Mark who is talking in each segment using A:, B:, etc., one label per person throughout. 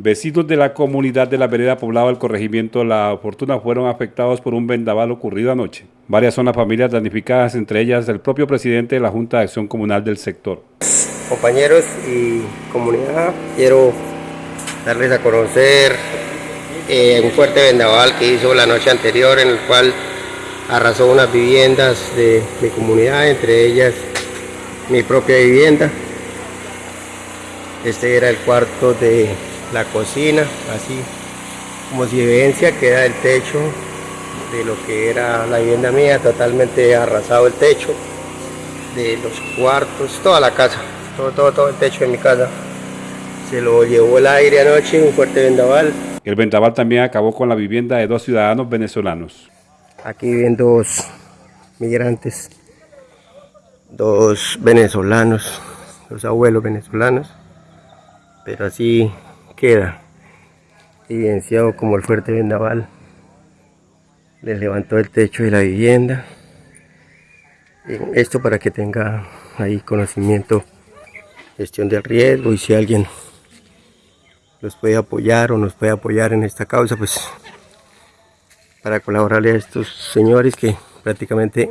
A: Vecinos de la comunidad de la vereda poblada del corregimiento La Fortuna fueron afectados por un vendaval ocurrido anoche. Varias son las familias damnificadas, entre ellas el propio presidente de la Junta de Acción Comunal del sector.
B: Compañeros y comunidad, quiero darles a conocer eh, un fuerte vendaval que hizo la noche anterior en el cual arrasó unas viviendas de mi comunidad, entre ellas mi propia vivienda. Este era el cuarto de la cocina, así como si evidencia queda el techo de lo que era la vivienda mía, totalmente arrasado el techo de los cuartos, toda la casa, todo, todo, todo el techo de mi casa. Se lo llevó el aire anoche, un fuerte vendaval.
A: El vendaval también acabó con la vivienda de dos ciudadanos venezolanos.
B: Aquí viven dos migrantes, dos venezolanos, dos abuelos venezolanos, pero así queda. Evidenciado como el fuerte vendaval les levantó el techo de la vivienda. Esto para que tenga ahí conocimiento gestión del riesgo y si alguien los puede apoyar o nos puede apoyar en esta causa pues para colaborarle a estos señores que prácticamente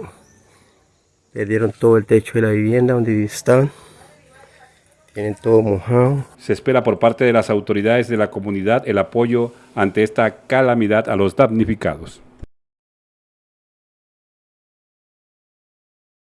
B: perdieron todo el techo de la vivienda donde estaban
A: Se espera por parte de las autoridades de la comunidad el apoyo ante esta calamidad a los damnificados.